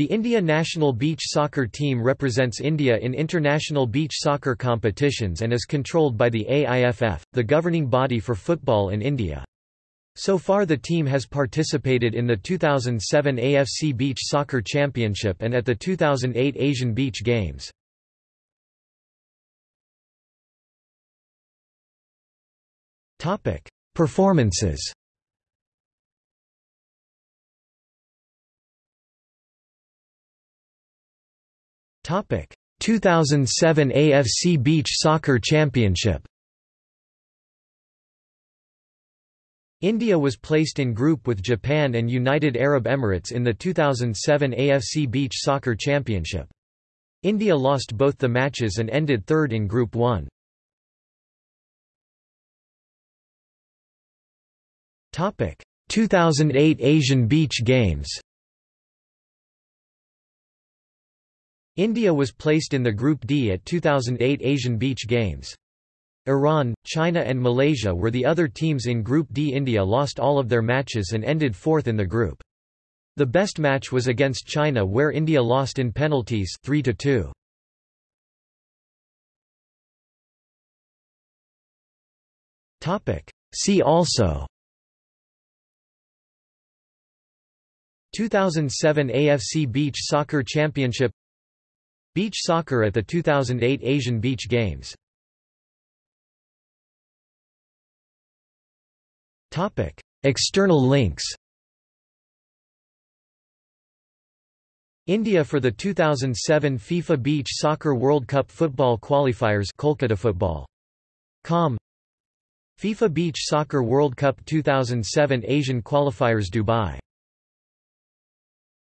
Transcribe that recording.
The India national beach soccer team represents India in international beach soccer competitions and is controlled by the AIFF, the governing body for football in India. So far the team has participated in the 2007 AFC Beach Soccer Championship and at the 2008 Asian Beach Games. Performances 2007 AFC Beach Soccer Championship India was placed in group with Japan and United Arab Emirates in the 2007 AFC Beach Soccer Championship. India lost both the matches and ended third in Group 1. Topic 2008 Asian Beach Games India was placed in the Group D at 2008 Asian Beach Games. Iran, China and Malaysia were the other teams in Group D. India lost all of their matches and ended fourth in the group. The best match was against China where India lost in penalties 3 to 2. Topic See also 2007 AFC Beach Soccer Championship Beach soccer at the 2008 Asian Beach Games. Topic: External links. India for the 2007 FIFA Beach Soccer World Cup football qualifiers Kolkata Football. Com. FIFA Beach Soccer World Cup 2007 Asian qualifiers Dubai